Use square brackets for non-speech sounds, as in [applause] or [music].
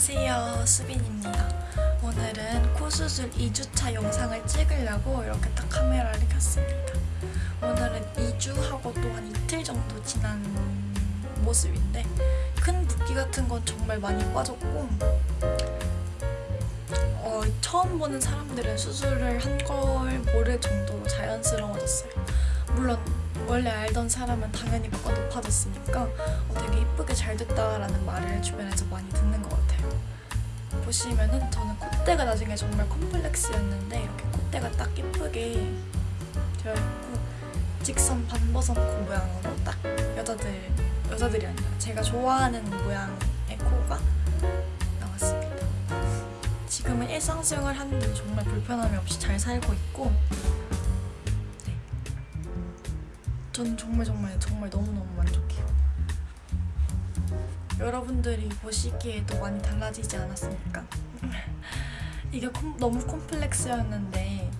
안녕하세요 수빈입니다 오늘은 코 수술 2주차 영상을 찍으려고 이렇게 딱 카메라를 켰습니다 오늘은 2주하고 또 한 이틀 정도 지난 모습인데 큰 붓기 같은 건 정말 많이 빠졌고 어, 처음 보는 사람들은 수술을 한 걸 모를 정도로 자연스러워졌어요 물론 원래 알던 사람은 당연히 코가 높아졌으니까 어, 되게 이쁘게 잘 됐다라는 말을 같아요. 보시면은 저는 콧대가 나중에 정말 컴플렉스였는데 이렇게 콧대가 딱 이쁘게 되어 있고 직선 반버섯 코 모양으로 딱 여자들 여자들이 아니라 제가 좋아하는 모양의 코가 나왔습니다. 지금은 일상생활 하는데 정말 불편함이 없이 잘 살고 있고 저는 정말 정말 정말 너무너무 만족해요. 여러분들이 보시기에도 많이 달라지지 않았습니까? [laughs] 이게 콤- 너무 콤플렉스였는데